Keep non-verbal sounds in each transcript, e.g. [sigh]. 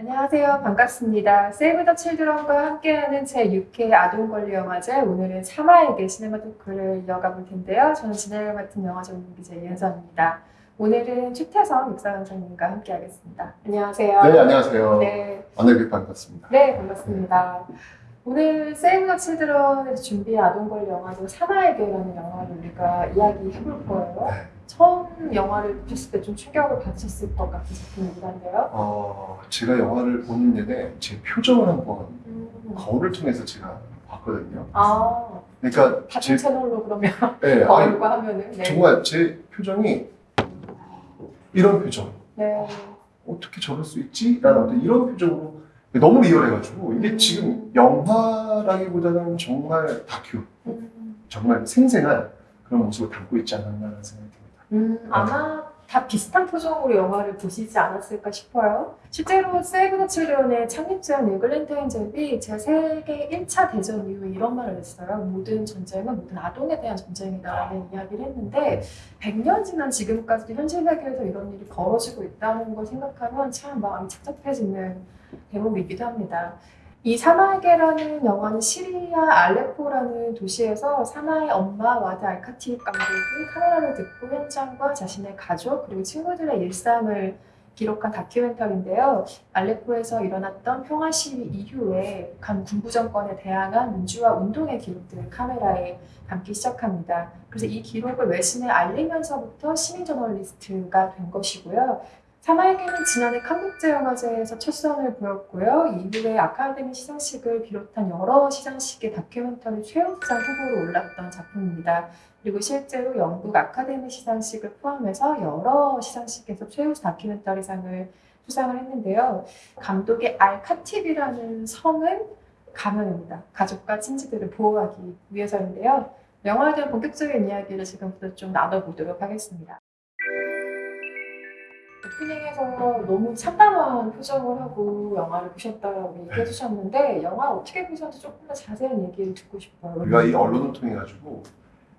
안녕하세요. 반갑습니다. 세이브 더 칠드런과 함께하는 제6회 아동권리 영화제 오늘은 3화에게 시네마 토크를 이어가 볼 텐데요. 저는 진행을 맡은 영화 전문 기자 이은선입니다. 오늘은 최태성 육사강사님과 함께하겠습니다. 안녕하세요. 네, 안녕하세요. 네, 안내비 반갑습니다. 네, 반갑습니다. 오늘 세이브 더 칠드런에서 준비한 아동권리 영화죠 3화에게라는 영화를 우리가 이야기해볼 거예요. 네. 처음 영화를 보셨을 때 좀 충격을 받으셨을 것 같은 작품이긴 한데요. 어, 제가 영화를 보는 내내 제 표정을 한번 음. 거울을 통해서 제가 봤거든요. 아, 그러니까 다른 제, 채널로 그러면 네, 아니, [laughs] 거울과 하면은 네. 정말 제 표정이 이런 표정. 네. 어떻게 저럴 수 있지? 라는 어떤 이런 표정으로 너무 리얼해가지고 이게 지금 영화라기보다는 정말 다큐, 음, 정말 생생한 그런 모습을 담고 있지 않았나라는 생각이. 음, 아마 다 비슷한 표정으로 영화를 보시지 않았을까 싶어요. 실제로 Save the Children의 창립자 에글렌타인 젭이 제2세계 1차 대전 이후에 이런 말을 했어요. 모든 전쟁은 모든 아동에 대한 전쟁이다라는 이야기를 했는데 100년 지난 지금까지도 현실 세계에서 이런 일이 벌어지고 있다는 걸 생각하면 참 마음이 착잡해지는 대목이기도 합니다. 이 사마에게라는 영화는 시리아 알레포라는 도시에서 사마의 엄마 와드 알카티브 감독이 카메라를 들고 현장과 자신의 가족 그리고 친구들의 일상을 기록한 다큐멘터리인데요. 알레포에서 일어났던 평화 시위 이후에 북한 군부 정권에 대항한 민주화 운동의 기록들을 카메라에 담기 시작합니다. 그래서 이 기록을 외신에 알리면서부터 시민 저널리스트가 된 것이고요. 사마에게는 지난해 한국제영화제에서 첫 선을 보였고요. 이후에 아카데미 시상식을 비롯한 여러 시상식의 다큐멘터리 최우수상 후보로 올랐던 작품입니다. 그리고 실제로 영국 아카데미 시상식을 포함해서 여러 시상식에서 최우수 다큐멘터리상을 수상을 했는데요. 감독의 알카팁이라는 성은 가명입니다. 가족과 친지들을 보호하기 위해서인데요. 영화에 대한 본격적인 이야기를 지금부터 좀 나눠보도록 하겠습니다. 오프닝에서 너무 참담한 표정을 하고 영화를 보셨다고 얘기해 주셨는데 영화 어떻게 보셨는지 조금 더 자세한 얘기를 듣고 싶어요. 우리가 이 언론을 통해 가지고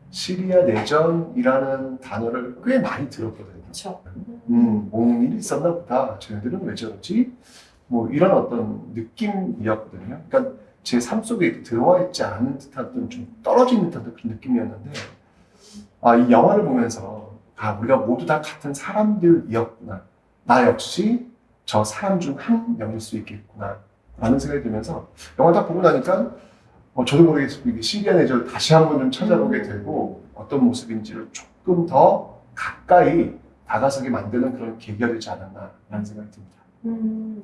시리아 내전이라는 단어를 꽤 많이 들었거든요. 그렇죠. 음, 뭔 일이 있었나 보다. 쟤네들은 왜 저러지? 뭐 이런 어떤 느낌이었거든요. 그러니까 제 삶 속에 들어와 있지 않은 듯한 좀 떨어진 듯한 그런 느낌이었는데, 아, 이 영화를 보면서, 아, 우리가 모두 다 같은 사람들이었구나. 나 역시 저 사람 중 한 명일 수 있겠구나. 라는 생각이 들면서, 영화 딱 보고 나니까, 어, 저도 모르게 이게 시리아 내전을 다시 한번 좀 찾아보게 되고, 어떤 모습인지를 조금 더 가까이 다가서게 만드는 그런 계기가 되지 않았나라는 생각이 듭니다. 음,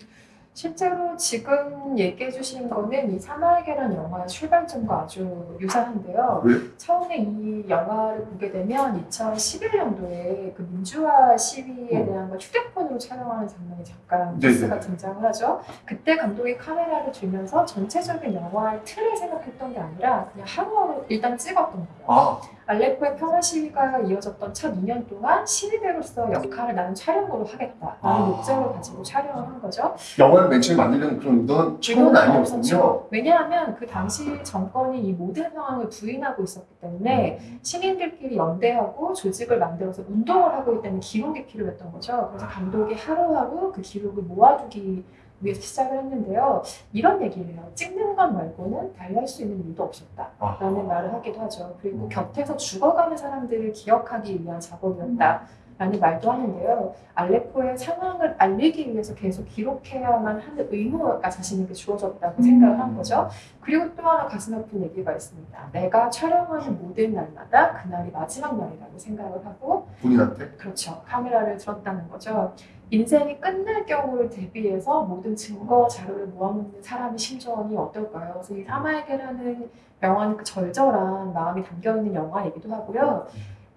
실제로 지금 얘기해 주신 거는 이 사마에게라는 영화의 출발점과 아주 유사한데요. 왜? 처음에 이 영화를 보게 되면 2011년도에 그 민주화 시위에 음. 대한 걸 휴대폰으로 촬영하는 장면이 잠깐 네네. 뉴스가 등장을 하죠. 그때 감독이 카메라를 들면서 전체적인 영화의 틀을 생각했던 게 아니라 그냥 하루하루 일단 찍었던 거예요. 아, 알레포의 평화 시위가 이어졌던 첫 2년 동안 시위대로서 역할을 나는 촬영으로 하겠다라는 아. 목적을 가지고 촬영을 한 거죠. 영화를 맨 처음에 만들려는 그런 의도는 처음은 아니었군요. 왜냐하면 그 당시 정권이 이 모든 상황을 부인하고 있었기 때문에 음. 시민들끼리 연대하고 조직을 만들어서 운동을 하고 있다는 기록이 필요했던 거죠. 그래서 감독이 하루하루 그 기록을 모아두기 위해서 시작을 했는데요. 이런 얘기를 해요. 찍는 것 말고는 달리 할 수 있는 일도 없었다. 아, 라는 말을 하기도 하죠. 그리고 음. 곁에서 죽어가는 사람들을 기억하기 위한 작업이었다. 라는 말도 하는데요. 알레포의 상황을 알리기 위해서 계속 기록해야만 하는 의무가 자신에게 주어졌다고 생각을 한 거죠. 그리고 또 하나 가슴 아픈 얘기가 있습니다. 내가 촬영하는 모든 날마다 그날이 마지막 날이라고 생각을 하고 본인한테? 그렇죠. 카메라를 들었다는 거죠. 인생이 끝날 경우를 대비해서 모든 증거 자료를 모아놓는 사람의 심정이 어떨까요? 그래서 이 사마에게라는 영화는 그 절절한 마음이 담겨있는 영화이기도 하고요.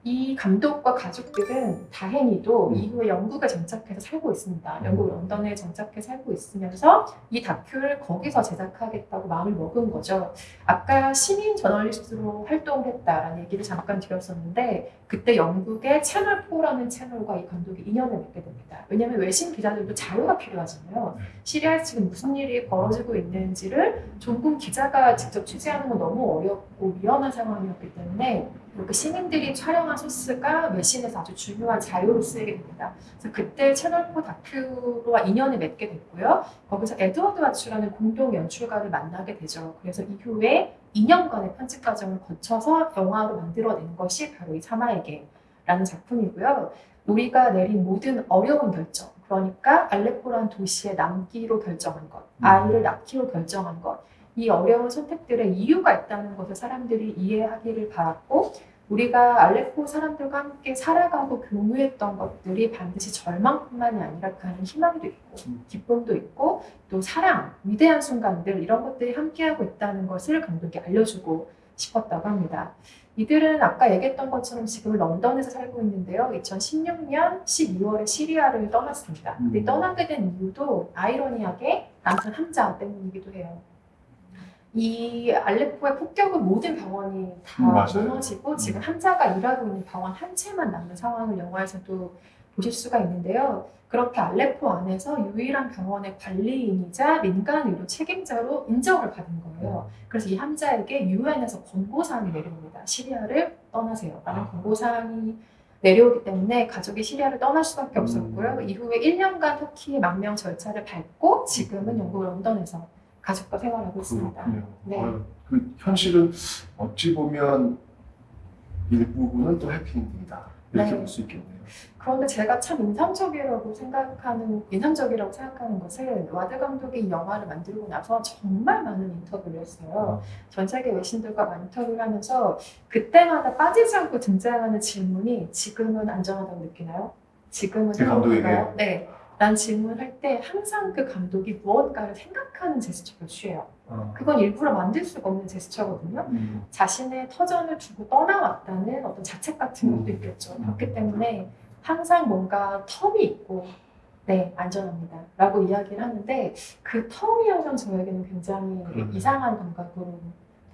이 감독과 가족들은 다행히도 음. 이후에 영국에 정착해서 살고 있습니다. 영국 런던에 정착해 살고 있으면서 이 다큐를 거기서 제작하겠다고 마음을 먹은 거죠. 아까 시민 저널리스트로 활동을 했다라는 얘기를 잠깐 드렸었는데 그때 영국의 채널4라는 채널과 이 감독이 인연을 맺게 됩니다. 왜냐하면 외신 기자들도 자료가 필요하잖아요. 네. 시리아에서 지금 무슨 일이 벌어지고 있는지를 종군 기자가 직접 취재하는 건 너무 어렵고 위험한 상황이었기 때문에 그 시민들이 촬영한 소스가 외신에서 아주 중요한 자료로 쓰이게 됩니다. 그래서 그때 채널4 다큐와 인연을 맺게 됐고요. 거기서 에드워드 와츠라는 공동 연출가를 만나게 되죠. 그래서 이후에 2년간의 편집 과정을 거쳐서 영화로 만들어낸 것이 바로 이 사마에게라는 작품이고요. 우리가 내린 모든 어려운 결정, 그러니까 알레포란 도시에 남기로 결정한 것, 아이를 낳기로 결정한 것, 이 어려운 선택들에 이유가 있다는 것을 사람들이 이해하기를 바랐고, 우리가 알레포 사람들과 함께 살아가고 교류했던 것들이 반드시 절망뿐만이 아니라 그 안에 희망도 있고, 음. 기쁨도 있고, 또 사랑, 위대한 순간들, 이런 것들이 함께하고 있다는 것을 감독이 알려주고 싶었다고 합니다. 이들은 아까 얘기했던 것처럼 지금 런던에서 살고 있는데요. 2016년 12월에 시리아를 떠났습니다. 근데 음. 떠나게 된 이유도 아이러니하게 남편 함자 때문이기도 해요. 이 알레포의 폭격은 모든 병원이 다 음, 맞아요. 무너지고 지금 함자가 일하고 있는 병원 한 채만 남는 상황을 영화에서도 보실 수가 있는데요. 그렇게 알레포 안에서 유일한 병원의 관리인이자 민간 의료 책임자로 인정을 받은 거예요. 그래서 이 함자에게 유엔에서 권고사항이 내려옵니다. 시리아를 떠나세요 라는 아. 권고사항이 내려오기 때문에 가족이 시리아를 떠날 수밖에 음. 없었고요. 이후에 1년간 터키의 망명 절차를 밟고 지금은 음. 영국 런던에서 가족과 생활하고 있습니다. 그렇군요. 네. 아유, 그 현실은 어찌 보면 일부분은 또 해피엔딩이다 이렇게 네. 볼수 있겠네요. 그런데 제가 참 인상적이라고 생각하는 인상적이라고 생각하는 것은 와드 감독이 이 영화를 만들고 나서 정말 많은 인터뷰를 했어요. 전 세계 외신들과 인터뷰를 하면서 그때마다 빠지지 않고 등장하는 질문이 지금은 안전하다고 느끼나요? 지금은 그? 행복한가요? 네. 난 질문할 때 항상 그 감독이 무언가를 생각하는 제스처를 취해요. 어. 그건 일부러 만들 수가 없는 제스처거든요. 음. 자신의 터전을 두고 떠나왔다는 어떤 자책 같은 것도 음. 있겠죠. 음. 그렇기 때문에 항상 뭔가 텀이 있고 네 안전합니다 라고 이야기를 하는데 그 텀이 항상 저에게는 굉장히 그러네요. 이상한 감각으로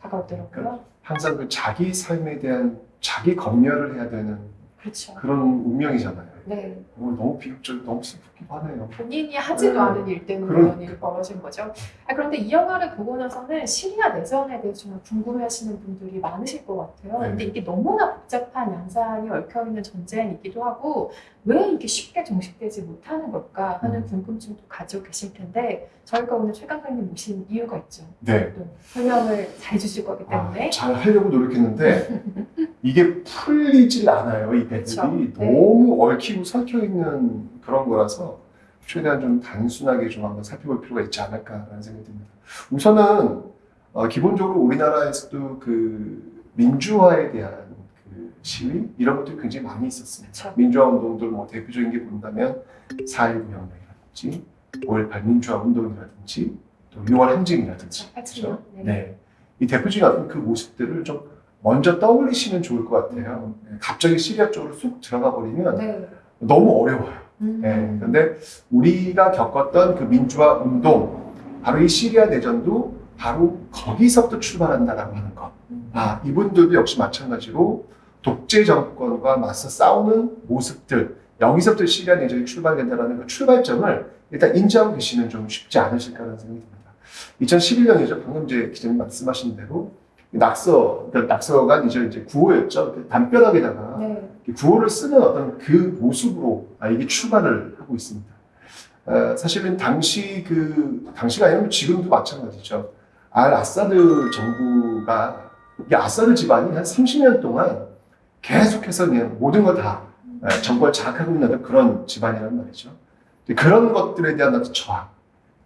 다가오더라고요. 항상 그 자기 삶에 대한 자기 검열을 해야 되는 그렇죠. 그런 운명이잖아요. 네 어, 너무 비극적, 너무 슬프 하네요. 본인이 하지도 네. 않은 일 때문에 그럼- 이런 일이 벌어진 거죠. 아, 그런데 이 영화를 보고 나서는 시리아 내전에 대해 정말 궁금해하시는 분들이 많으실 것 같아요. 네. 근데 이게 너무나 복잡한 양상이 얽혀있는 전쟁이기도 하고 왜 이게 쉽게 정식되지 못하는 걸까 하는 음. 궁금증도 가지고 계실 텐데 저희가 오늘 최강사님 모신 이유가 있죠. 네. 또 설명을 잘 주실 거기 때문에 아, 잘 하려고 노력했는데 [laughs] 이게 풀리질 않아요. 이 배들이. 네. 너무 얽히고 설켜 있는 그런 거라서 최대한 좀 단순하게 좀 한번 살펴볼 필요가 있지 않을까라는 생각이 듭니다. 우선은 어, 기본적으로 우리나라에서도 그 민주화에 대한 그 시위 이런 것들이 굉장히 많이 있었습니다. 민주화 운동들 뭐 대표적인 게 본다면 4.19 혁명이라든지 5.18 민주화 운동이라든지 또 6월 항쟁이라든지 그렇죠. 네. 네. 이 대표적인 어떤 그 모습들을 좀 먼저 떠올리시면 좋을 것 같아요. 네, 갑자기 시리아 쪽으로 쑥 들어가 버리면 네. 너무 어려워요. 음. 네. 근데 우리가 겪었던 그 민주화 운동, 바로 이 시리아 내전도 바로 거기서부터 출발한다라고 하는 것. 음. 아, 이분들도 역시 마찬가지로 독재 정권과 맞서 싸우는 모습들, 여기서부터 시리아 내전이 출발된다는 그 출발점을 일단 인지하고 계시면 좀 쉽지 않으실까라는 생각이 듭니다. 2011년이죠. 방금 이제 기자님 말씀하신 대로 낙서, 그러니까 낙서가 이제 이제 구호였죠. 그 담벼락에다가 네. 구호를 쓰는 어떤 그 모습으로 아, 이게 출발을 하고 있습니다. 어, 사실은 당시 그 당시가 아니면 지금도 마찬가지죠. 알 아사드 정부가 이 아사드 집안이 한 30년 동안 계속해서 그냥 모든 걸 다 정권을 장악하고 있는 그런 집안이란 말이죠. 그런 것들에 대한 저항,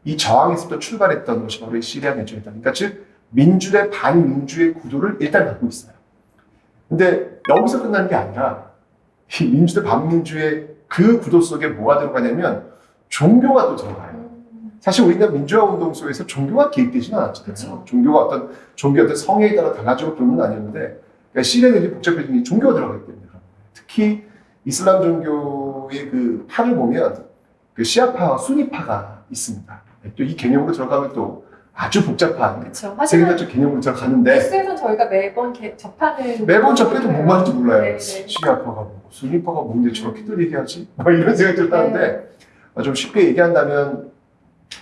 이 저항에서부터 출발했던 것이 바로 이 시리아 내전이다. 그러니까 즉 민주대 반민주의 구도를 일단 갖고 있어요. 근데 여기서 끝나는 게 아니라 이 민주대 반민주의 그 구도 속에 뭐가 들어가냐면 종교가 또 들어가요. 음. 사실 우리나라 민주화 운동 속에서 종교가 개입되지는 않았잖아요. 종교가 어떤 종교 어떤 성에 따라 달라지고 그런 건 아니었는데 그러니까 시리아는 복잡해진 게 종교가 들어가기 때문에. 특히 이슬람 종교의 그 파를 보면 그 시아파와 수니파가 있습니다. 또 이 개념으로 들어가면 또 아주 복잡한. 하지만 세계관적 개념으로 들어가는데 뉴스에서 저희가 매번 개- 접하는 매번 접해도 뭔 말인지 몰라요. 네, 네. 시아파가 뭐고 수니파가 뭔데 저렇게들 얘기하지? 막 이런 생각이 들었다는데 네. 어, 좀 쉽게 얘기한다면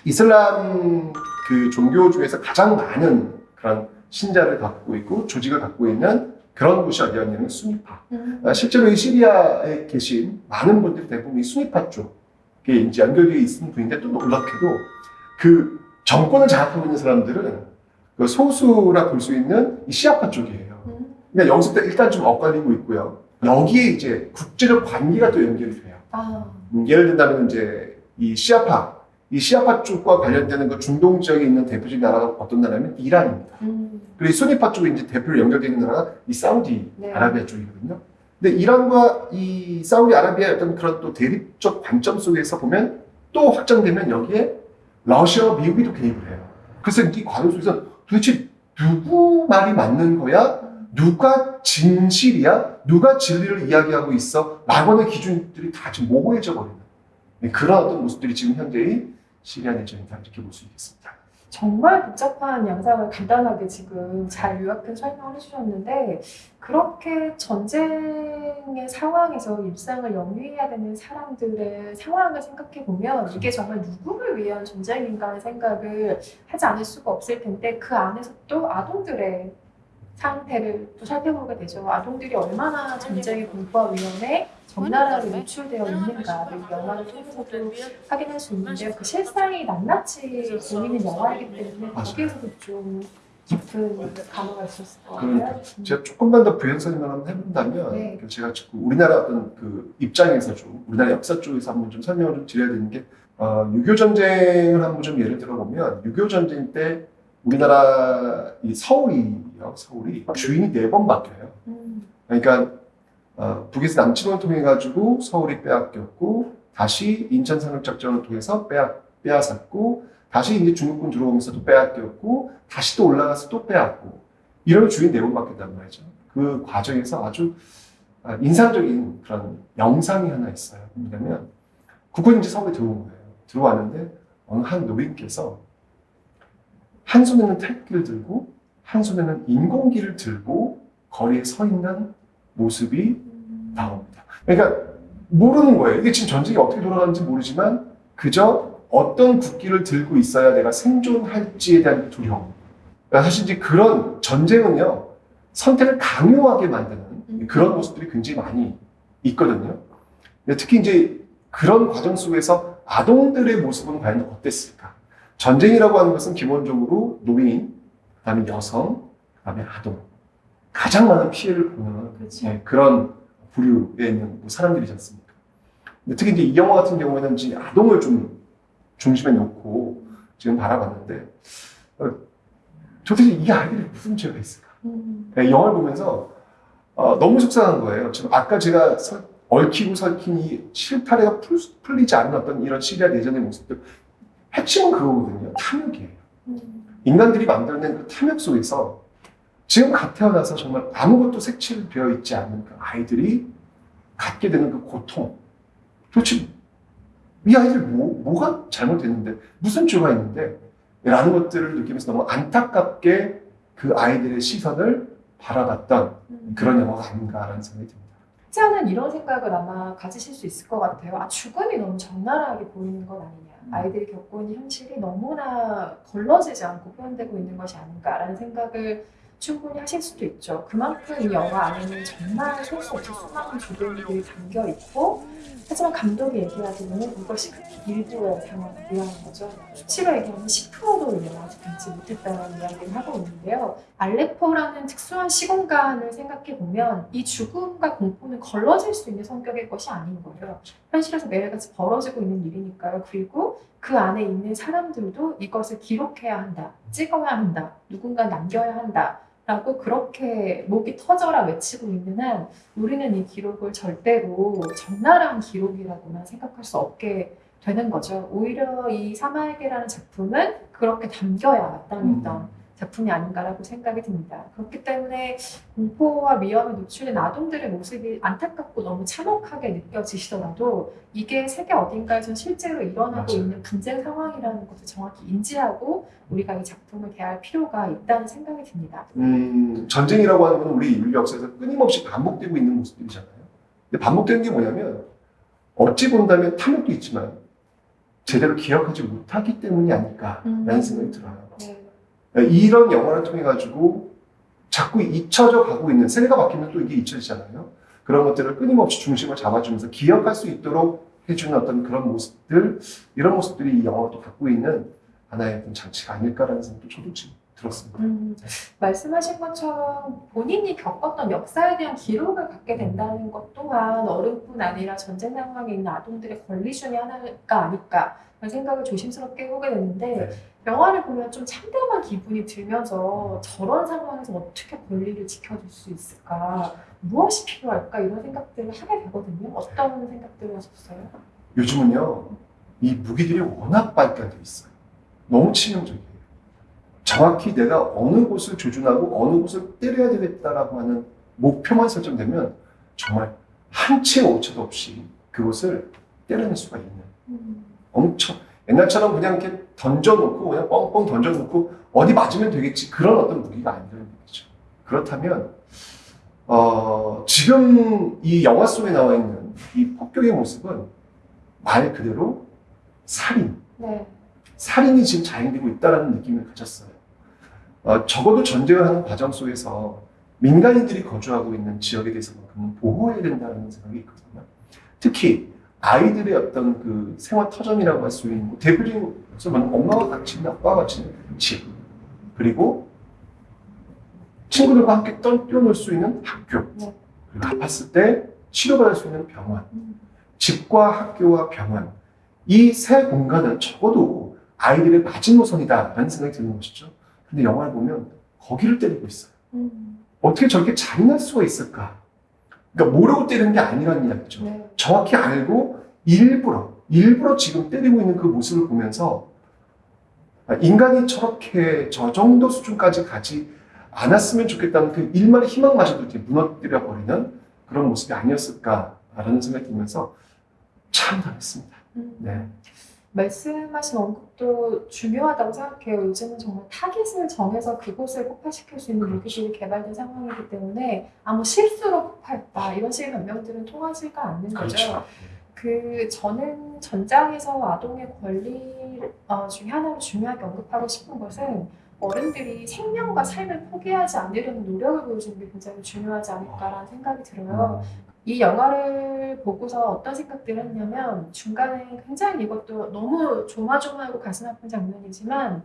이슬람 그 종교 중에서 가장 많은 그런 신자를 갖고 있고 조직을 갖고 있는 그런 곳이 어디였냐면 수니파. 음. 아, 실제로 이 시리아에 계신 많은 분들이 대부분 이 수니파 쪽에 이제 연결되어 있는 분인데 또 놀랍게도 그 정권을 장악하고 있는 사람들은 그 소수라 볼 수 있는 이 시아파 쪽이에요. 음. 그러니까 여기서 일단 좀 엇갈리고 있고요. 여기에 이제 국제적 관계가 또 연결이 돼요. 아, 음, 예를 든다면 이제 이 시아파, 이 시아파 쪽과 관련되는 그 중동 지역에 있는 대표적인 나라가 어떤 나라냐면 이란입니다. 음. 그리고 이 수니파 쪽에 이제 대표로 연결되는 나라가 이 사우디 네. 아라비아 쪽이거든요. 근데 이란과 이 사우디 아라비아의 어떤 그런 또 대립적 관점 속에서 보면 또 확장되면 여기에 러시아와 미국이 또 개입을 해요. 그래서 이 과정 속에서 도대체 누구 말이 맞는 거야? 누가 진실이야? 누가 진리를 이야기하고 있어? 라고 하는 기준들이 다 지금 모호해져 버리는 네, 그런 어떤 모습들이 지금 현재의 시리아 내전이다 이렇게 볼 수 있겠습니다. 정말 복잡한 양상을 간단하게 지금 잘 요약해 설명을 해주셨는데 그렇게 전쟁의 상황에서 일상을 영위해야 되는 사람들의 상황을 생각해 보면 이게 정말 누구를 위한 전쟁인가 생각을 하지 않을 수가 없을 텐데 그 안에서 또 아동들의 상태를 또 살펴보게 되죠. 아동들이 얼마나 전쟁의 공포와 위험에 적나라하게 노출되어 있는가를 이 영화를 통해서도 확인할 수 있는데요. 그 실상이 낱낱이 보이는 영화이기 때문에. 거기에서도 좀 깊은 감화가 있었을 것 그러니까 같아요. 음. 제가 조금만 더 부연 설명을 한번 해본다면 네. 그 제가 자꾸 우리나라 어떤 그 입장에서 좀 우리나라 역사 쪽에서 한번 좀 설명을 좀 드려야 되는 게 어, 6.25 전쟁을 한번 좀 예를 들어 보면 6.25 전쟁 때 우리나라 이 서울이요 서울이 주인이 네 번 바뀌어요. 음. 그러니까 어, 북에서 남침을 통해 가지고 서울이 빼앗겼고 다시 인천 상륙 작전을 통해서 빼앗 빼앗았고 다시 이제 중국군 들어오면서 또 빼앗겼고 다시 또 올라가서 또 빼앗고 이러면 주인 네 번 바뀌었단 말이죠. 그 과정에서 아주 아, 인상적인 그런 영상이 하나 있어요. 뭐냐면 국군이 이제 서울에 들어온 거예요. 들어왔는데 어느 한 노인께서 한 손에는 태극기를 들고 한 손에는 인공기를 들고 거리에 서 있는 모습이 음. 나옵니다. 그러니까 모르는 거예요. 이게 지금 전쟁이 어떻게 돌아가는지 모르지만 그저 어떤 국기를 들고 있어야 내가 생존할지에 대한 두려움. 그러니까 사실 이제 그런 전쟁은요 선택을 강요하게 만드는 음. 그런 모습들이 굉장히 많이 있거든요. 특히 이제 그런 과정 속에서 아동들의 모습은 과연 어땠을까? 전쟁이라고 하는 것은 기본적으로 노인, 그다음에 여성, 그다음에 아동 가장 많은 피해를 보는 그렇죠. 예, 그런 부류에 있는 뭐 사람들이지 않습니까? 특히 이제 이 영화 같은 경우에는 이제 아동을 좀 중심에 놓고 지금 바라봤는데 어, 도대체 이 아이들이 무슨 죄가 있을까? 음. 예, 영화를 보면서 어, 너무 속상한 거예요. 지금 아까 제가 설- 얽히고 설킨 이 실타래가 풀, 풀리지 않는 어떤 이런 시리아 내전의 모습들 핵심은 그거거든요. 탐욕이에요. 음. 인간들이 만들어낸 그 탐욕 속에서 지금 갓 태어나서 정말 아무것도 색칠되어 있지 않는 그 아이들이 갖게 되는 그 고통. 도대체 이 아이들 뭐, 뭐가 잘못됐는데, 무슨 죄가 있는데, 라는 것들을 느끼면서 너무 안타깝게 그 아이들의 시선을 바라봤던 음. 그런 영화가 아닌가라는 생각이 듭니다. 않은 이런 생각을 아마 가지실 수 있을 것 같아요. 아, 죽음이 너무 적나라하게 보이는 건 아니냐. 음. 아이들이 겪고 있는 현실이 너무나 걸러지지 않고 표현되고 있는 것이 아닌가라는 생각을 충분히 하실 수도 있죠. 그만큼 이 영화 안에는 정말 셀수 없이 수많은 죽음들이 담겨 있고, 하지만 감독이 얘기하기로는 이것이 그 일부의 상황이라는 거죠. 수치로 얘기하면 10%도 이 영화를 담지 못했다는 이야기를 하고 있는데요. 알레포라는 특수한 시공간을 생각해 보면 이 죽음과 공포는 걸러질 수 있는 성격의 것이 아닌 거예요. 현실에서 매일같이 벌어지고 있는 일이니까요. 그리고 그 안에 있는 사람들도 이것을 기록해야 한다, 찍어야 한다, 누군가 남겨야 한다. 라고 그렇게 목이 터져라 외치고 있는 한 우리는 이 기록을 절대로 적나라한 기록이라고만 생각할 수 없게 되는 거죠. 오히려 이 사마에게라는 작품은 그렇게 담겨야 마땅했던 작품이 아닌가라고 생각이 듭니다. 그렇기 때문에 공포와 위험에 노출된 아동들의 모습이 안타깝고 너무 참혹하게 느껴지시더라도 이게 세계 어딘가에서 실제로 일어나고 맞아요. 있는 분쟁 상황이라는 것을 정확히 인지하고 우리가 이 작품을 대할 필요가 있다는 생각이 듭니다. 음, 전쟁이라고 하는 건 우리 인류 역사에서 끊임없이 반복되고 있는 모습들이잖아요. 근데 반복되는 게 뭐냐면 어찌 본다면 탐욕도 있지만 제대로 기억하지 못하기 때문이 아닐까라는 음. 생각이 들어요. 네. 이런 영화를 통해 가지고 자꾸 잊혀져 가고 있는 세대가 바뀌면 또 이게 잊혀지잖아요. 그런 것들을 끊임없이 중심을 잡아주면서 기억할 수 있도록 해주는 어떤 그런 모습들 이런 모습들이 이 영화가 또 갖고 있는 하나의 어떤 장치가 아닐까라는 생각도 저도 지금 들었습니다. 음, 말씀하신 것처럼 본인이 겪었던 역사에 대한 기록을 갖게 된다는 것 또한 어른뿐 아니라 전쟁 상황에 있는 아동들의 권리 중에 하나가 아닐까 생각을 조심스럽게 해보게 됐는데 네. 영화를 보면 좀 참담한 기분이 들면서 저런 상황에서 어떻게 권리를 지켜줄 수 있을까 무엇이 필요할까 이런 생각들을 하게 되거든요. 어떤 생각들을 하셨어요? 요즘은요 이 무기들이 워낙 발달돼 있어요. 너무 치명적이에요. 정확히 내가 어느 곳을 조준하고 어느 곳을 때려야 되겠다라고 하는 목표만 설정되면 정말 한 치의 오차도 없이 그곳을 때려낼 수가 있는 음, 엄청 옛날처럼 그냥 이렇게 던져놓고 그냥 뻥뻥 던져놓고 어디 맞으면 되겠지 그런 어떤 무기가 아니라는 얘기죠. 그렇다면 어, 지금 이 영화 속에 나와 있는 이 폭격의 모습은 말 그대로 살인, 네. 살인이 지금 자행되고 있다는 느낌을 가졌어요. 어, 적어도 전쟁을 하는 과정 속에서 민간인들이 거주하고 있는 지역에 대해서만큼은 보호해야 된다는 생각이 있거든요. 특히 아이들의 어떤 그 생활 터전이라고 할 수 있는 뭐 대표적인 것은 엄마가 갇힌 아빠가 갇힌 집 그리고 친구들과 함께 떠- 뛰어놀 수 있는 학교 네. 그리고 아팠을 때 치료받을 수 있는 병원 음, 집과 학교와 병원 이 세 공간은 적어도 아이들의 마지노선이다 라는 생각이 드는 것이죠. 근데 영화를 보면 거기를 때리고 있어요. 음, 어떻게 저렇게 잔인할 수가 있을까? 그러니까 모르고 때리는 게 아니라는 이야기죠. 네. 정확히 알고 일부러 일부러 지금 때리고 있는 그 모습을 보면서 아, 인간이 저렇게 저 정도 수준까지 가지 않았으면 좋겠다는 그 일말의 희망마저도 이렇게 무너뜨려 버리는 그런 모습이 아니었을까라는 생각이 들면서 참 당했습니다. 음. 네. 말씀하신 언급도 중요하다고 생각해요. 요즘은 정말 타깃을 정해서 그곳을 폭파시킬 수 있는 무기들이 개발된 상황이기 때문에 아무 실수로 폭파했다 이런 식의 변명들은 통하지가 않는 거죠. 그 저는 전장에서 아동의 권리 어, 중에 하나로 중요하게 언급하고 싶은 것은 어른들이 생명과 삶을 포기하지 않으려는 노력을 보여주는 게 굉장히 중요하지 않을까라는 생각이 들어요. 이 영화를 보고서 어떤 생각들을 했냐면 중간에 굉장히 이것도 너무 조마조마하고 가슴 아픈 장면이지만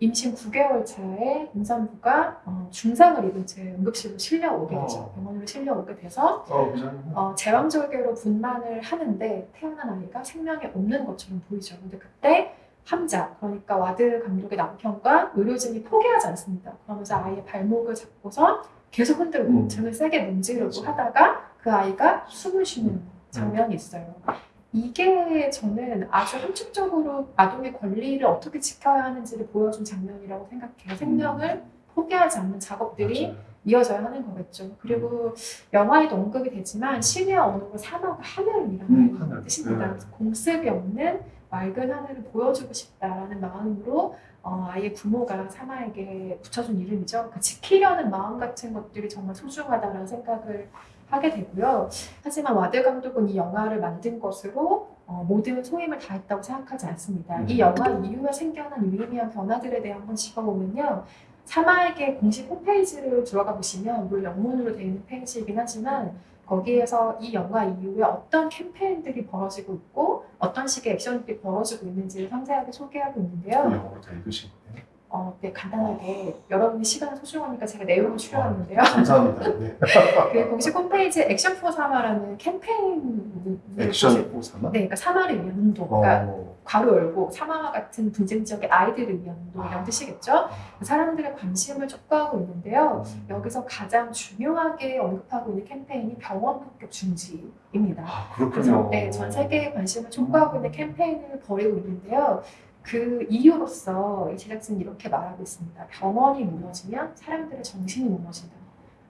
임신 9개월 차에 임산부가 어, 중상을 입은 채 응급실로 실려오게 되죠. 어. 병원으로 실려오게 돼서 어? 어, 제왕절개로 분만을 하는데 태어난 아이가 생명이 없는 것처럼 보이죠. 근데 그때 함자, 그러니까 와드 감독의 남편과 의료진이 포기하지 않습니다. 그러면서 아이의 발목을 잡고서 계속 흔들고 음. 등을 세게 문지르고 그렇죠. 하다가 그 아이가 숨을 쉬는 장면이 있어요. 이게 저는 아주 함축적으로 아동의 권리를 어떻게 지켜야 하는지를 보여준 장면이라고 생각해요. 생명을 포기하지 않는 작업들이 맞아요. 이어져야 하는 거겠죠. 그리고 영화에도 언급이 되지만 시리아 언어로 사마가 하늘이라는 음. 뜻입니다. 네. 공습이 없는 맑은 하늘을 보여주고 싶다라는 마음으로 어, 아이의 부모가 사마에게 붙여준 이름이죠. 그 지키려는 마음 같은 것들이 정말 소중하다라는 생각을 하게 되고요. 하지만 와드 감독은 이 영화를 만든 것으로 어, 모든 소임을 다했다고 생각하지 않습니다. 이 음. 영화 이후에 생겨난 유의미한 변화들에 대해 한번 짚어보면요. 사마에게 공식 홈페이지를 들어가 보시면 물론 영문으로 되어 있는 페이지이긴 하지만 거기에서 이 영화 이후에 어떤 캠페인들이 벌어지고 있고 어떤 식의 액션들이 벌어지고 있는지를 상세하게 소개하고 있는데요. 영어로 다 읽으신 거예요? 어, 네, 간단하게 여러분의 시간이 소중하니까 제가 내용을 추려왔는데요. 감사합니다. [laughs] 네. 그 공식 홈페이지에 Action for Sama라는 캠페인 Action for Sama? 네, 그러니까 사마를 위한 운동. 그러니까 어, 괄호 열고 사마와 같은 분쟁 지역의 아이들을 위한 운동이라는 아. 뜻이겠죠. 그 사람들의 관심을 촉구하고 있는데요. 음. 여기서 가장 중요하게 언급하고 있는 캠페인이 병원 폭격 중지입니다. 아, 그래서 그렇군요. 네, 전 세계에 관심을 촉구하고 있는 캠페인을 벌이고 있는데요. 그 이유로서 이 제작진이 이렇게 말하고 있습니다. 병원이 무너지면 사람들의 정신이 무너진다.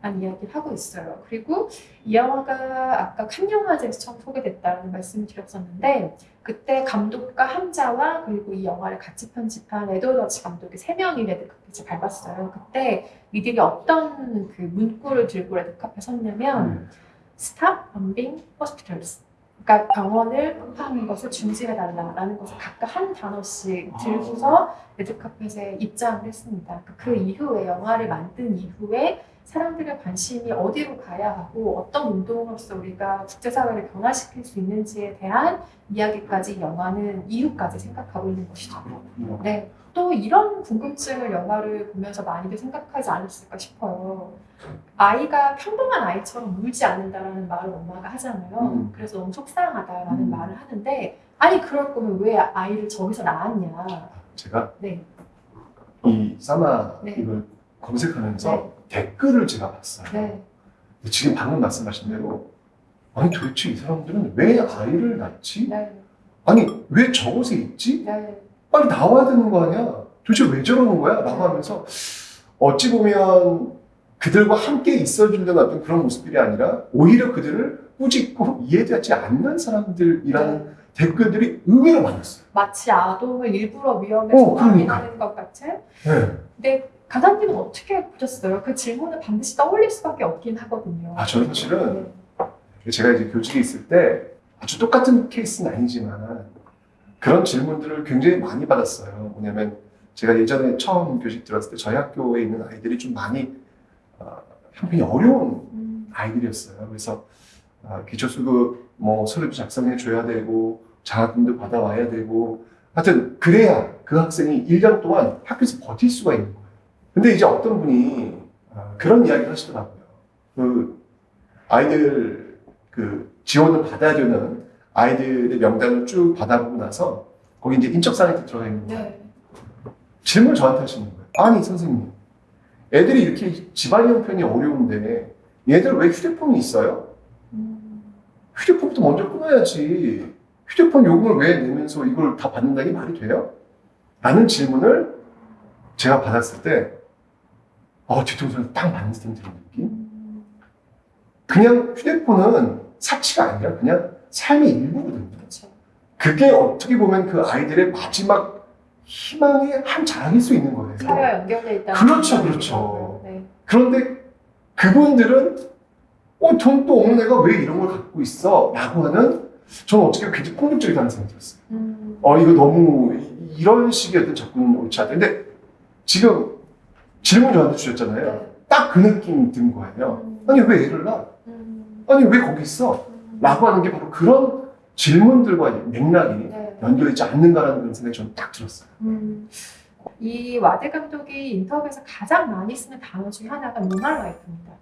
라는 이야기를 하고 있어요. 그리고 이 영화가 아까 칸 영화제에서 처음 소개됐다는 말씀을 드렸었는데 그때 감독과 함자와 그리고 이 영화를 같이 편집한 에드워드 감독이 세 명이 레드카펫을 밟았어요. 그때 이들이 어떤 그 문구를 들고 레드카펫에 섰냐면 네. Stop bombing hospitals. 그러니까 병원을 폭파하는 것을 중지해달라라는 것을 각각 한 단어씩 들고서 레드카펫에 입장을 했습니다. 그러니까 그 이후에 영화를 만든 이후에 사람들의 관심이 어디로 가야 하고 어떤 운동으로서 우리가 국제사회를 변화시킬 수 있는지에 대한 이야기까지 영화는 이유까지 생각하고 있는 것이죠. 그렇군요. 네. 또 이런 궁금증을 영화를 보면서 많이들 생각하지 않았을까 싶어요. 아이가 평범한 아이처럼 울지 않는다라는 말을 엄마가 하잖아요. 음. 그래서 너무 속상하다라는 음. 말을 하는데 아니 그럴 거면 왜 아이를 저기서 낳았냐. 제가 네. 이 사마 네. 이걸 검색하면서 네. 댓글을 제가 봤어요. 네. 지금 방금 말씀하신 대로 아니 도대체 이 사람들은 왜 아이를 낳지? 네. 아니 왜 저곳에 있지? 네. 빨리 나와야 되는 거 아니야? 도대체 왜 저러는 거야? 라고 하면서 어찌 보면 그들과 함께 있어준다는 어떤 그런 모습들이 아니라 오히려 그들을 꾸짖고 이해되지 않는 사람들이라는 댓글들이 의외로 많았어요. 마치 아동을 일부러 위험에서 어, 그러니까. 것 같은. 네. 근데 강사님은 어떻게 보셨어요? 그 질문을 반드시 떠올릴 수밖에 없긴 하거든요. 아, 저는 사실은 네. 제가 이제 교직에 있을 때 아주 똑같은 케이스는 아니지만 그런 질문들을 굉장히 많이 받았어요. 뭐냐면 제가 예전에 처음 교직 들었을 때 저희 학교에 있는 아이들이 좀 많이 어, 형편이 어려운 음, 아이들이었어요. 그래서 아, 기초수급 뭐 서류도 작성해 줘야 되고 장학금도 받아와야 되고 하여튼 그래야 그 학생이 1년 동안 학교에서 버틸 수가 있는 거예요. 근데 이제 어떤 분이 아, 그런 이야기를 하시더라고요. 그 아이들 그 지원을 받아야 되는 아이들의 명단을 쭉 받아보고 나서 거기 이제 인적사항이 들어가 있는 거예요. 네. 질문을 저한테 하시는 거예요. 아니 선생님, 애들이 이렇게 집안 형편이 어려운데 얘들 왜 휴대폰이 있어요? 음, 휴대폰부터 먼저 끊어야지. 휴대폰 요금을 왜 내면서 이걸 다 받는다는 게 말이 돼요? 라는 질문을 제가 받았을 때, 어, 뒤통수를 딱 맞는 듯한 느낌? 음, 그냥 휴대폰은 사치가 아니라 그냥 삶의 일부거든요. 그렇죠. 그게 어떻게 보면 그 아이들의 마지막 희망의 한 자락일 수 있는 거예요. 사회와 연결돼 있다. 그렇죠, 그렇죠. 네. 그런데 그분들은 어, 돈또 없는 애가 왜 이런 걸 갖고 있어? 라고 하는 저는 어떻게 굉장히 폭력적이다는 생각이 들었어요. 음, 어, 이거 너무 이- 이런 식의 어떤 접근은 옳지 않다. 근데 지금 질문 저한테 주셨잖아요. 네. 딱그 느낌이 든 거예요. 음, 아니, 왜 애를 낳아? 음, 아니, 왜 거기 있어? 음, 라고 하는 게 바로 그런 질문들과 맥락이 네. 연결되지 않는가라는 그런 생각이 저는 딱 들었어요. 음, 이 와드 감독이 인터뷰에서 가장 많이 쓰는 단어 중에 하나가 normal life입니다.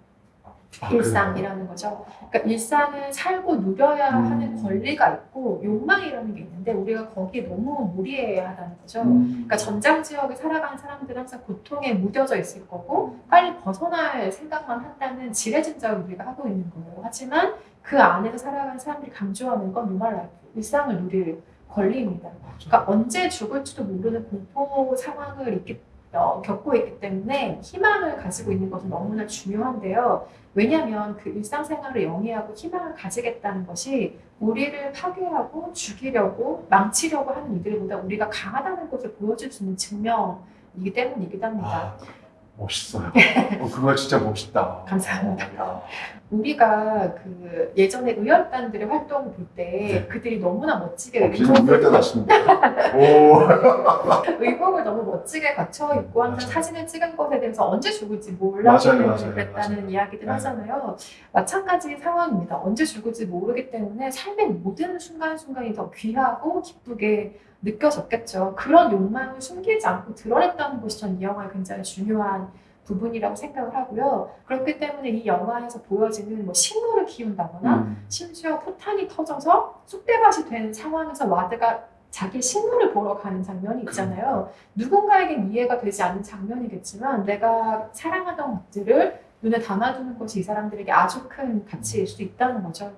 아, 일상이라는 거죠. 그러니까 일상을 살고 누려야 음. 하는 권리가 있고 욕망이라는 게 있는데 우리가 거기에 너무 무례하다는 거죠. 음. 그러니까 전장 지역에 살아가는 사람들은 항상 고통에 무뎌져 있을 거고 빨리 벗어날 생각만 한다는 지레짐작을 우리가 하고 있는 거예요. 하지만 그 안에서 살아가는 사람들이 강조하는 건 normal life, 일상을 누릴 권리입니다. 그러니까 언제 죽을지도 모르는 공포 상황을 있기, 어, 겪고 있기 때문에 희망을 가지고 있는 것은 너무나 중요한데요. 왜냐하면 그 일상생활을 영위하고 희망을 가지겠다는 것이 우리를 파괴하고 죽이려고 망치려고 하는 이들보다 우리가 강하다는 것을 보여줄 수 있는 증명이기 때문이기도 합니다. 아, 멋있어요. 어, 그거 진짜 멋있다. [laughs] 감사합니다. 어, 야. 우리가 그 예전에 의열단들의 활동을 볼때 네. 그들이 너무나 멋지게 어, 우열단 하시는데. 오. [laughs] 의복을 너무 멋지게 갖춰 입고 항상 맞아요. 사진을 찍은 것에 대해서 언제 죽을지 몰라서 그랬다는 맞아요. 이야기들 네. 하잖아요. 마찬가지 상황입니다. 언제 죽을지 모르기 때문에 삶의 모든 순간순간이 더 귀하고 기쁘게 느껴졌겠죠. 그런 욕망을 숨기지 않고 드러냈다는 것이 전 이 영화의 굉장히 중요한 부분이라고 생각을 하고요. 그렇기 때문에 이 영화에서 보여지는 뭐 식물을 키운다거나 음. 심지어 포탄이 터져서 쑥대밭이 된 상황에서 와드가 자기 식물을 보러 가는 장면이 있잖아요. 누군가에겐 이해가 되지 않는 장면이겠지만 내가 사랑하던 것들을 눈에 담아두는 것이 이 사람들에게 아주 큰 가치일 수 있다는 거죠.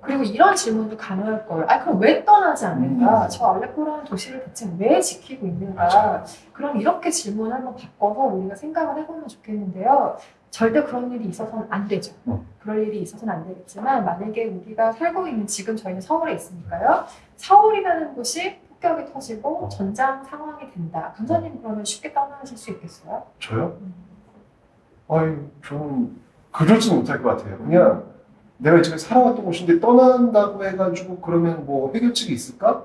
그리고 이런 질문도 가능할 거예요. 아 그럼 왜 떠나지 않는가? 음. 저 알레포라는 도시를 대체 왜 지키고 있는가? 맞아요. 그럼 이렇게 질문을 한번 바꿔서 우리가 생각을 해보면 좋겠는데요. 절대 그런 일이 있어서는 안 되죠. 음. 그럴 일이 있어서는 안 되겠지만 만약에 우리가 살고 있는 지금 저희는 서울에 있으니까요. 서울이라는 곳이 폭격이 터지고 전장 상황이 된다. 강사님 그러면 쉽게 떠나실 수 있겠어요? 저요? 음. 아유, 저는 그러지 못할 것 같아요. 그냥 내가 지금 살아왔던 곳인데 떠난다고 해가지고 그러면 뭐 해결책이 있을까?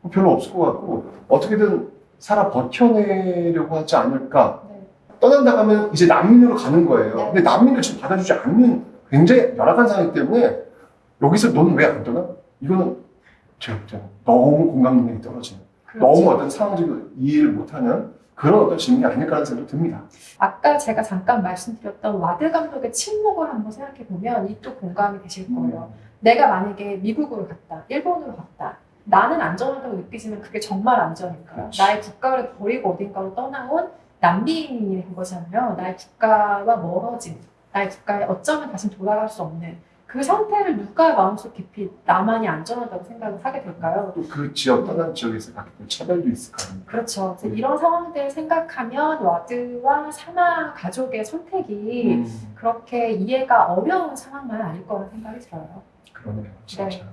뭐 별로 없을 것 같고 어떻게든 살아 버텨내려고 하지 않을까? 네. 떠난다고 하면 이제 난민으로 가는 거예요. 네. 근데 난민을 지금 받아주지 않는 굉장히 열악한 상황이기 때문에 여기서 너는 왜 안 떠나? 이거는 제가 너무 공감 능력이 떨어지는 그렇죠. 너무 어떤 상황적으로 이해를 못하는 그런 어떤 질문이 아닐까라는 생각이 듭니다. 아까 제가 잠깐 말씀드렸던 와드 감독의 침묵을 한번 생각해 보면 이 또 공감이 되실 거예요. 내가 만약에 미국으로 갔다, 일본으로 갔다. 나는 안전하다고 느끼지만 그게 정말 안전일까요? 그렇지. 나의 국가를 버리고 어딘가로 떠나온 된 거잖아요. 나의 국가와 멀어진, 나의 국가에 어쩌면 다시 돌아갈 수 없는 그 상태를 누가 마음속 깊이 나만이 안전하다고 생각을 하게 될까요? 또 그 지역 떠난 지역에서 갖게 될 차별도 있을 거 아닙니까? 그렇죠. 그래서 이런 상황들을 생각하면 와드와 사마 가족의 선택이 음, 그렇게 이해가 어려운 상황만 아닐 거라는 생각이 들어요. 그러네요, 진짜. 네.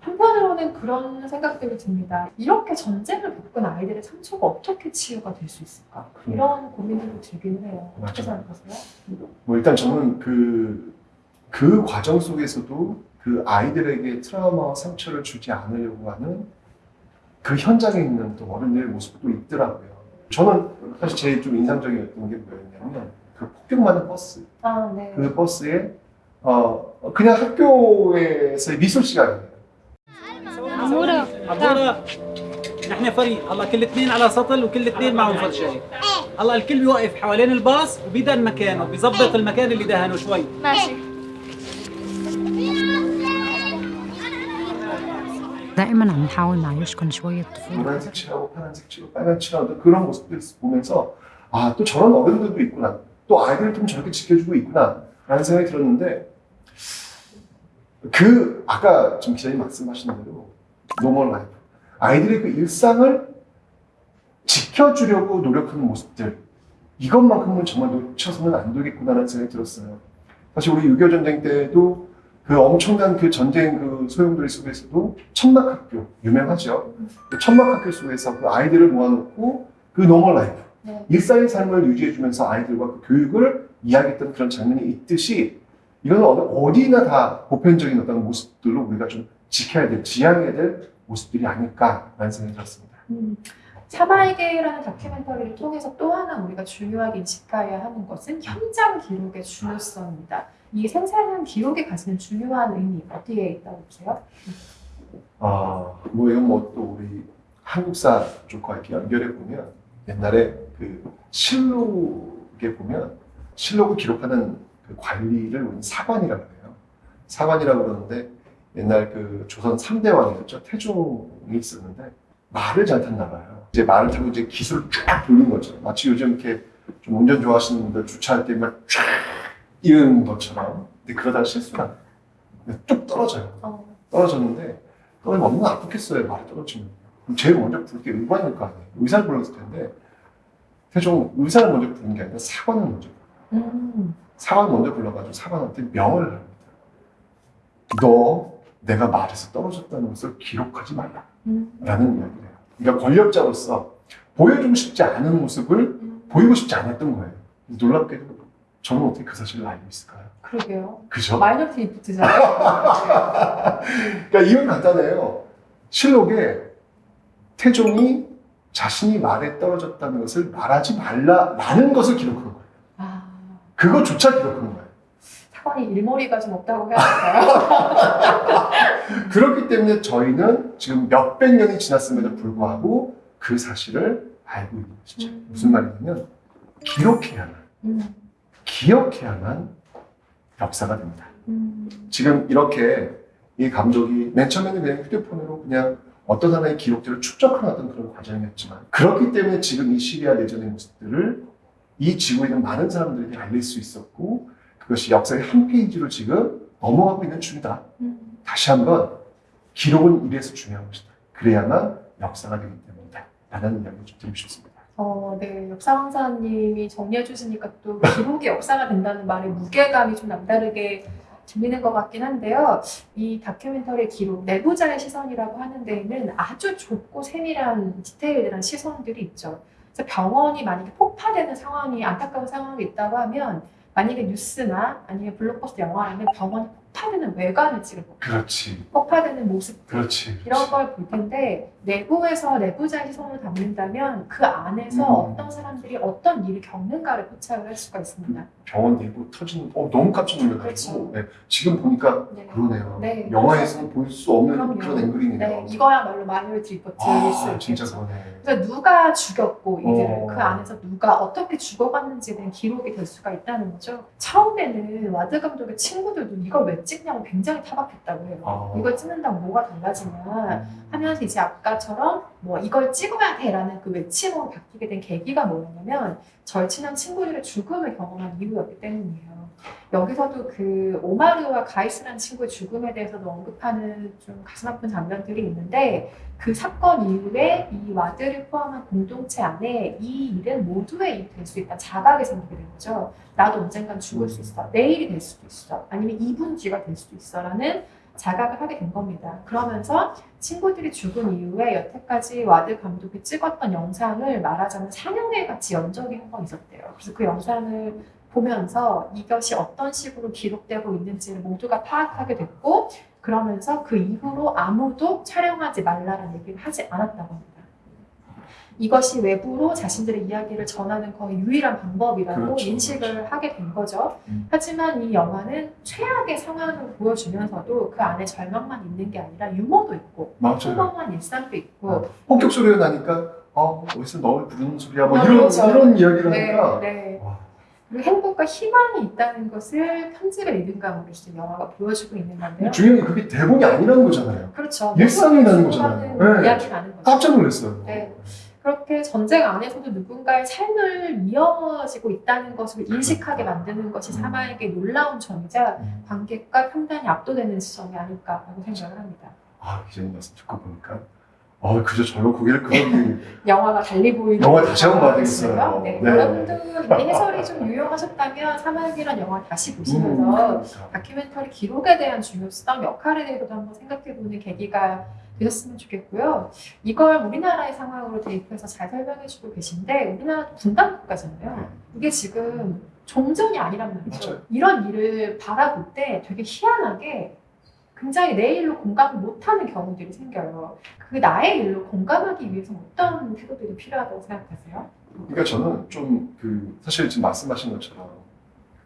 한편으로는 그런 생각들이 듭니다. 이렇게 전쟁을 겪은 아이들의 상처가 어떻게 치유가 될 수 있을까? 그러네요. 이런 고민들도 들기는 해요. 어떻게 맞아요. 생각하세요? 뭐 일단 저는 그, 그 과정 속에서도 그 아이들에게 트라우마와 상처를 주지 않으려고 하는 그 현장에 있는 또 어른들의 모습도 있더라고요. 저는 사실 제일 좀 인상적이었던 게 뭐였냐면 그 폭격맞은 버스. 아, 네. 그 버스에 어, 그냥 학교에서의 미술 시간이에요. عمورة عبورة نحن فريق هلا كل اثنين على سطل وكل اثنين معهم فرشاي هلا الكل بيوقف حوالين الباص وبيدهن مكانه بيظبط المكان اللي دهنه شوي ماشي دائما عم نحاول نعيشكم شوية طفولة 노란색 칠하고 파란색 칠하고 빨간 칠하고 그런 모습들 보면서 아 또 저런 어른들도 있구나 또 아이들을 좀 저렇게 지켜주고 있구나 라는 생각이 들었는데 그 아까 지금 기자님 말씀하신 대로 노멀 라이프 아이들의 그 일상을 지켜주려고 노력하는 모습들 이것만큼은 정말 놓쳐서는 안 되겠구나라는 생각이 들었어요 사실 우리 6.25 전쟁 때도 그 엄청난 그 전쟁 그 소용돌이 속에서도 천막학교 유명하죠 그 천막학교 속에서 그 아이들을 모아놓고 그 normal life 네. 일상의 삶을 유지해주면서 아이들과 그 교육을 이야기했던 그런 장면이 있듯이 이거는 어느- 어디나 다 보편적인 어떤 모습들로 우리가 좀 지켜야 될, 지향해야 될 모습들이 아닐까라는 생각이 들었습니다. 음, 사마에게라는 다큐멘터리를 통해서 또 하나 우리가 중요하게 인식해야 하는 것은 현장 기록의 중요성입니다. 이 생생한 기록이 가지는 중요한 의미 어디에 있다고 보세요? 아, 뭐 이건 뭐또 우리 한국사 쪽과 이렇게 연결해 보면 옛날에 그 실록에 보면 실록을 기록하는 그 관리를 우리는 사관이라고 해요. 사관이라고 그러는데 옛날 그 조선 3대 왕이었죠. 태종이 있었는데 말을 잘 탔나 봐요. 이제 말을 타고 이제 기술을 쫙 돌린 거죠. 마치 요즘 이렇게 좀 운전 좋아하시는 분들 주차할 때막쫙 이런 것처럼. 근데 나요. 근데 뚝 떨어져요. 어, 떨어졌는데 떨어지면 얼마나 아프겠어요 말이 떨어지면. 제일 먼저 부를 게 의관일 거 아니에요. 의사를 불렀을 텐데 태종 의사를 먼저 부른 게 아니라 사관을 먼저 불러요. 음, 사관을 먼저 불러가지고 사관한테 명을 합니다 너 내가 말에서 떨어졌다는 것을 기록하지 말라. 음, 라는 이야기를 해요. 그러니까 권력자로서 보여주고 싶지 않은 모습을 음. 보이고 싶지 않았던 거예요. 놀랍게도 저는 어떻게 그 사실을 알고 있을까요? 그러게요. 그죠? 마이너티 리포트잖아요. [laughs] 그러니까 이건 간단해요. 실록에 태종이 자신이 말에 떨어졌다는 것을 말하지 말라라는 것을 기록한 거예요. 아, 그거조차 기록한 거예요. 사관이 일머리가 좀 없다고 해야 될까요? [laughs] 그렇기 때문에 저희는 지금 몇백 년이 지났음에도 불구하고 그 사실을 알고 있는 것이죠. 음. 무슨 말이냐면 기록해야만, 음, 기억해야만 역사가 됩니다. 음, 지금 이렇게 이 감독이 맨 처음에는 그냥 휴대폰으로 그냥 어떤 하나의 기록들을 축적하는 그런 과정이었지만 그렇기 때문에 지금 이 시리아 내전의 모습들을 이 지구에 있는 많은 사람들에게 알릴 수 있었고 그것이 역사의 한 페이지로 지금 넘어가고 있는 중이다. 음. 다시 한번 기록은 이래서 중요한 것이다. 그래야만 역사가 되기 때문이다. 라는 이야기를 좀 드리고 싶습니다. 어, 네. 역사 강사님이 정리해 주시니까 또 기록이 역사가 된다는 말의 무게감이 좀 남다르게 들리는 것 같긴 한데요. 이 다큐멘터리 기록, 내부자의 시선이라고 하는 데에는 아주 좁고 세밀한 디테일한 시선들이 있죠. 그래서 병원이 만약에 폭파되는 상황이 안타까운 상황이 있다고 하면 만약에 뉴스나 아니면 블록버스터 영화라면 병원이 폭파되는 외관을 거예요. 그렇지. 폭파되는 모습 그렇지. 이런 걸 볼 텐데 내부에서 내부자의 시선을 담는다면 그 안에서 음. 어떤 사람들이 어떤 일을 겪는가를 포착을 할 수가 있습니다. 병원 내부 터지는 어 너무 깜짝 놀라가지고 그렇죠. 네, 지금 보니까 네. 그러네요. 네. 영화에서는 볼 수 없는 그럼요. 그런 앵글이네요. 네, 이거야말로 리포트일 수 아, 있겠죠. 진짜 그러네. 그래서 누가 죽였고 이들을 어. 그 안에서 누가 어떻게 죽어갔는지에 대한 기록이 될 수가 있다는 거죠. 처음에는 와드 감독의 친구들도 이걸 왜 찍냐고 굉장히 타박했다고 해요. 아. 이걸 찍는다고 뭐가 달라지냐 음. 하면서 이제 아까처럼 뭐 이걸 찍어야 돼라는 그 외침으로 바뀌게 된 계기가 뭐였냐면 절친한 친구들의 죽음을 경험한 이후였기 때문이에요. 여기서도 그 오마르와 가이스라는 친구의 죽음에 대해서도 언급하는 좀 가슴 아픈 장면들이 있는데 그 사건 이후에 이 와드를 포함한 공동체 안에 이 일은 모두의 일이 될수 있다 자각이 생기게 된 거죠. 나도 언젠간 죽을 수 있어. 내일이 될 수도 있어. 아니면 2분 뒤가 될 수도 있어. 라는 자각을 하게 된 겁니다. 그러면서 친구들이 죽은 이후에 여태까지 와드 감독이 찍었던 영상을 말하자면 상영회 같이 연 적이 한 번 있었대요. 그래서 그 영상을 보면서 이것이 어떤 식으로 기록되고 있는지를 모두가 파악하게 됐고 그러면서 그 이후로 아무도 촬영하지 말라는 얘기를 하지 않았다고 합니다. 이것이 외부로 자신들의 이야기를 전하는 거의 유일한 방법이라고 그렇죠, 인식을 하게 된 거죠. 음. 하지만 이 영화는 최악의 상황을 보여주면서도 그 안에 절망만 있는 게 아니라 유머도 있고. 평범한 일상도 있고 어, 본격 소리가 나니까 어 어디서 너를 부르는 소리야 뭐 아, 이런 그렇죠. 이런 이야기를 네, 하니까 네. 와, 행복과 희망이 있다는 것을 편집의 리듬감으로 지금 영화가 보여주고 있는 건데요. 게 그게 대본이 아니라는 거잖아요. 그렇죠. 일상이라는 거잖아요. 네. 이야기라는 거죠. 깜짝 놀랐어요. 네. 그렇게 전쟁 안에서도 누군가의 삶을 이어지고 있다는 것을 인식하게 만드는 것이 음. 사마에게 놀라운 점이자 음. 관객과 평단이 압도되는 지점이 아닐까라고 생각을 합니다. 아 기자님 말씀 듣고 보니까 어 그저 절로 고개를 그러기 [laughs] 영화가 달리 보이는 영화 다시 한번 봐야 되겠어요. 영화였어요. 네. 네. 여러분도 이 해설이 좀 유용하셨다면 사마귀란 영화 다시 보시면서 다큐멘터리 기록에 대한 중요성, 역할에 대해서도 한번 생각해보는 계기가 되셨으면 좋겠고요. 이걸 우리나라의 상황으로 대입해서 잘 설명해주고 계신데 우리나라도 분단 국가잖아요. 이게 지금 종전이 아니란 말이죠. 맞아요. 이런 일을 바라볼 때 되게 희한하게 굉장히 내 일로 공감을 못하는 경우들이 생겨요. 그 나의 일로 공감하기 위해서 어떤 태도들이 필요하다고 생각하세요? 그러니까 저는 좀 그 사실 지금 말씀하신 것처럼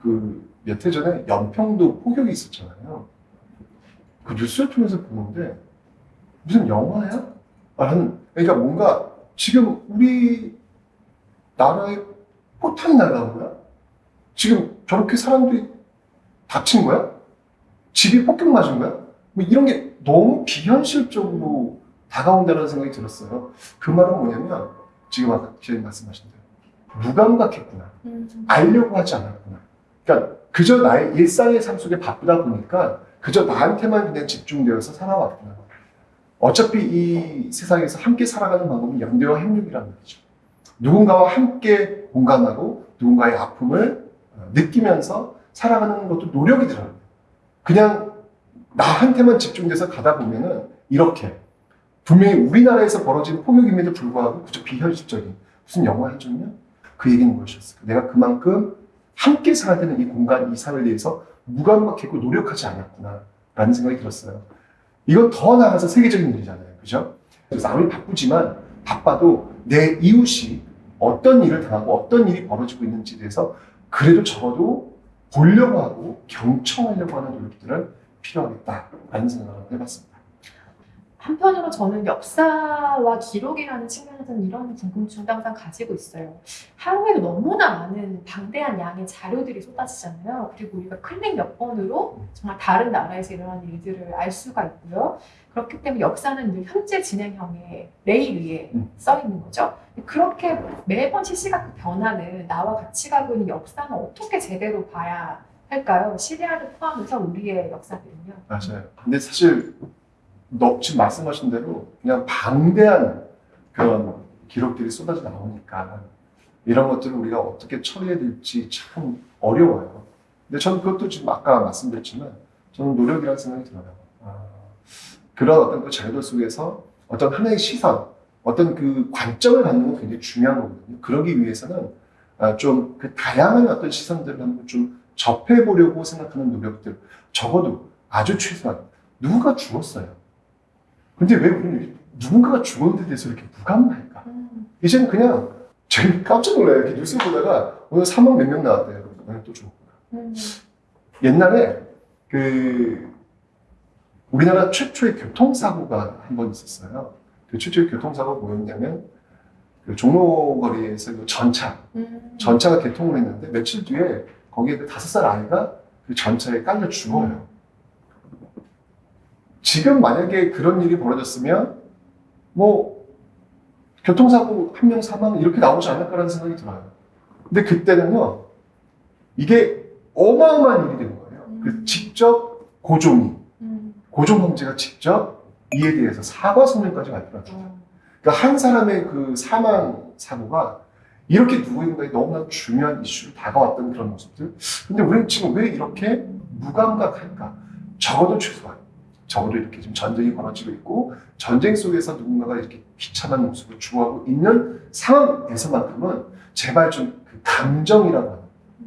그몇 해 전에 연평도 폭격이 있었잖아요. 그 뉴스를 통해서 보는데 무슨 영화야? 라는 그러니까 뭔가 지금 우리 나라에 포탄이 날라온 거야? 지금 저렇게 사람들이 다친 거야? 집이 폭격 맞은 거야? 뭐 이런 게 너무 비현실적으로 다가온다는 생각이 들었어요. 그 말은 뭐냐면 지금 아까 기자님 말씀하신 대로 무감각했구나. 알려고 하지 않았구나. 그러니까 그저 나의 일상의 삶 속에 바쁘다 보니까 그저 나한테만 그냥 집중되어서 살아왔구나. 어차피 이 세상에서 함께 살아가는 방법은 연대와 협력이라는 거죠. 누군가와 함께 공감하고 누군가의 아픔을 어, 느끼면서 살아가는 것도 노력이더라고요. 그냥 나한테만 집중돼서 가다 보면은 이렇게 분명히 우리나라에서 벌어진 폭력임에도 불구하고 그저 비현실적인 무슨 영화 한 장면? 그 얘기는 무엇이었을까? 내가 그만큼 함께 살아야 되는 이 공간, 이 삶을 위해서 무감각했고 노력하지 않았구나 라는 생각이 들었어요. 이건 더 나아가서 세계적인 일이잖아요. 그죠? 그래서 아무리 바쁘지만 바빠도 내 이웃이 어떤 일을 당하고 어떤 일이 벌어지고 있는지에 대해서 그래도 적어도 보려고 하고 경청하려고 하는 노력들은 필요하겠다라는 생각을 해봤습니다. 한편으로 저는 역사와 기록이라는 측면에서는 이런 궁금증도 항상 가지고 있어요. 하루에도 너무나 많은 방대한 양의 자료들이 쏟아지잖아요. 그리고 우리가 클릭 몇 번으로 정말 다른 나라에서 일어나는 일들을 알 수가 있고요. 그렇기 때문에 역사는 늘 현재 진행형의 레일 위에 음. 써 있는 거죠. 그렇게 매번 실시각 변하는 나와 같이 가고 있는 역사는 어떻게 제대로 봐야 할까요? 시리아를 포함해서 우리의 역사들은요. 맞아요. 근데 사실 너 지금 말씀하신 대로 그냥 방대한 그런 기록들이 쏟아져 나오니까 이런 것들을 우리가 어떻게 처리해야 될지 참 어려워요. 근데 저는 그것도 지금 아까 말씀드렸지만 저는 노력이라는 생각이 들어요. 아, 그런 어떤 그 자료들 속에서 어떤 하나의 시선, 어떤 그 관점을 갖는 건 굉장히 중요한 거거든요. 그러기 위해서는 아, 좀그 다양한 어떤 시선들을 한번 좀 접해보려고 생각하는 노력들, 적어도 아주 최소한 누군가 죽었어요. 근데 왜 우리는 누군가가 죽었는데 대해서 이렇게 무감할까? 음. 이제는 그냥 제가 깜짝 놀라요. 이렇게 뉴스 보다가 오늘 사망 몇 명 나왔대요. 그래서 또 죽었구나. 음. 옛날에 그 우리나라 최초의 교통사고가 한 번 있었어요. 그 최초의 교통사고가 뭐였냐면 그 종로거리에서 그 전차, 음. 전차가 개통을 했는데 며칠 뒤에 거기에 그 다섯 살 아이가 그 전차에 깔려 죽어요. 지금 만약에 그런 일이 벌어졌으면 뭐 교통사고 한 명 사망 이렇게 나오지 않을까라는 생각이 들어요. 근데 그때는요 이게 어마어마한 일이 된 거예요. 그 직접 고종이 음. 고종 황제가 직접 이에 대해서 사과 성명까지 발표했죠. 어. 그러니까 한 사람의 그 사망 사고가 이렇게 누구인가에 너무나 중요한 이슈로 다가왔던 그런 모습들. 근데 우리는 지금 왜 이렇게 무감각할까? 적어도 최소한 적어도 이렇게 지금 전쟁이 벌어지고 있고 전쟁 속에서 누군가가 이렇게 비참한 모습을 주고하고 있는 상황에서만큼은 제발 좀 그 감정이라고 하는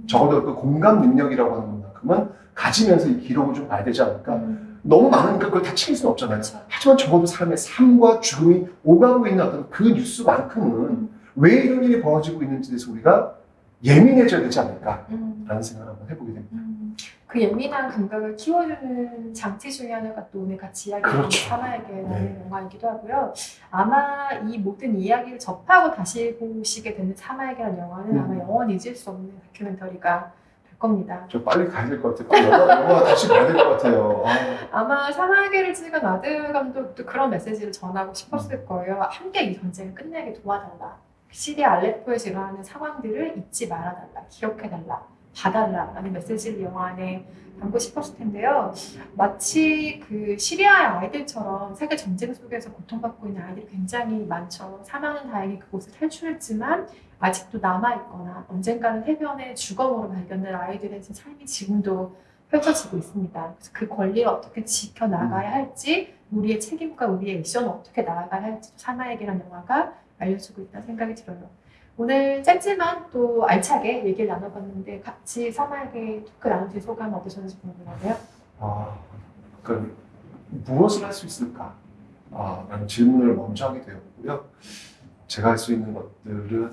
적어도 그 공감 능력이라고 하는 것만큼은 가지면서 이 기록을 좀 봐야 되지 않을까? 음. 너무 많으니까 그걸 다 챙길 수는 없잖아요. 그렇죠. 하지만 적어도 사람의 삶과 죽음이 오가고 있는 어떤 그 뉴스만큼은 왜 이런 일이 벌어지고 있는지에 대해서 우리가 예민해져야 되지 않을까라는 음. 생각을 한번 해보게 됩니다. 음. 그 예민한 감각을 키워주는 장치 중에 하나가 또 오늘 같이 이야기하는 그렇죠. 사마에게라는 네. 영화이기도 하고요. 아마 이 모든 이야기를 접하고 다시 보시게 되는 사마에게라는 영화는 음. 아마 영원히 잊을 수 없는 다큐멘터리가 될 겁니다. 저 빨리 가야 될 것 같아요. 빨리 영화, 영화 다시 봐야 될 것 같아요. 아, 아마 사마에게를 찍은 아드 감독도 그런 메시지를 전하고 싶었을 거예요. 함께 이 전쟁을 끝내게 도와달라. 시리아 알레포에서 일어나는 상황들을 잊지 말아달라. 기억해달라. 봐달라. 라는 메시지를 영화 안에 담고 싶었을 텐데요. 마치 그 시리아의 아이들처럼 세계 전쟁 속에서 고통받고 있는 아이들이 굉장히 많죠. 사망은 다행히 그곳을 탈출했지만 아직도 남아있거나 언젠가는 해변의 주검으로 발견된 아이들의 삶이 지금도 펼쳐지고 있습니다. 그래서 그 권리를 어떻게 지켜나가야 할지, 우리의 책임과 우리의 미션을 어떻게 나아가야 할지 사마에게라는 영화가 알려주고 있다는 생각이 들어요. 오늘 짧지만 또 알차게 얘기를 나눠봤는데 같이 사마에게 토크 나누신 소감 어떠셨는지 궁금하네요. 아, 그러니까 무엇을 할 수 있을까? 아, 라는 질문을 먼저 하게 되었고요. 제가 할 수 있는 것들은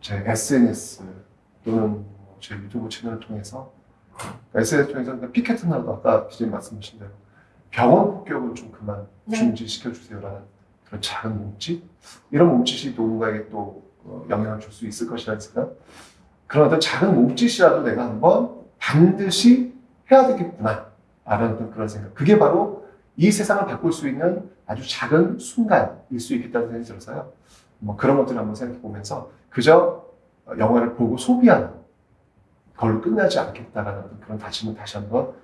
제 SNS 또는 제 유튜브 채널을 통해서 SNS 통해서 그러니까 피켓트나도 아까 기자님 말씀하신 대로 병원 폭격을 좀 그만 네. 중지시켜 주세요라는 그런 작은 몸짓? 이런 몸짓이 누군가에게 또 어, 영향을 줄 수 있을 것이라는 생각 그런 어떤 작은 몸짓이라도 내가 한번 반드시 해야 되겠구나. 라는 그런 생각. 그게 바로 이 세상을 바꿀 수 있는 아주 작은 순간일 수 있겠다는 생각이 들어서요. 뭐 그런 것들을 한번 생각해 보면서 그저 영화를 보고 소비하는 걸로 끝나지 않겠다라는 그런 다짐을 다시 한번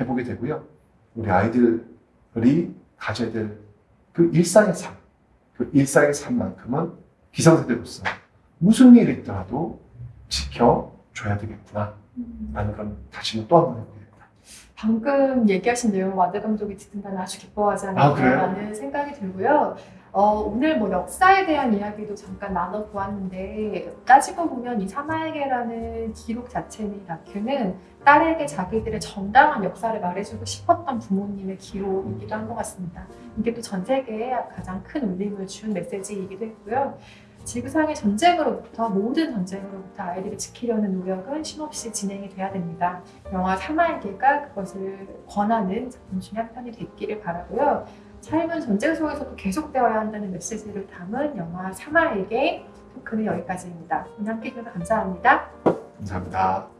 해보게 되고요. 우리 아이들이 가져야 될 그 일상의 삶, 그 일상의 삶만큼은 기성세대로서 무슨 일이 있더라도 지켜줘야 되겠구나 라는 그런 다짐을 또 한 번 해보게 됩니다. 방금 얘기하신 내용 와드 감독이 듣는다면 아주 기뻐하지 아? 않을까라는 생각이 들고요. 어, 오늘 뭐 역사에 대한 이야기도 잠깐 나눠보았는데 따지고 보면 이 사마에게라는 기록 자체는 이 다큐는 딸에게 자기들의 정당한 역사를 말해주고 싶었던 부모님의 기록이기도 한 것 같습니다. 이게 또 전 세계에 가장 큰 울림을 준 메시지이기도 했고요. 지구상의 전쟁으로부터 모든 전쟁으로부터 아이들을 지키려는 노력은 쉼없이 진행이 돼야 됩니다. 영화 사마에게가 그것을 권하는 작품 중에 한 편이 됐기를 바라고요. 삶은 전쟁 속에서도 계속되어야 한다는 메시지를 담은 영화 사마에게 토크는 여기까지입니다. 함께 해주셔서 감사합니다. 감사합니다.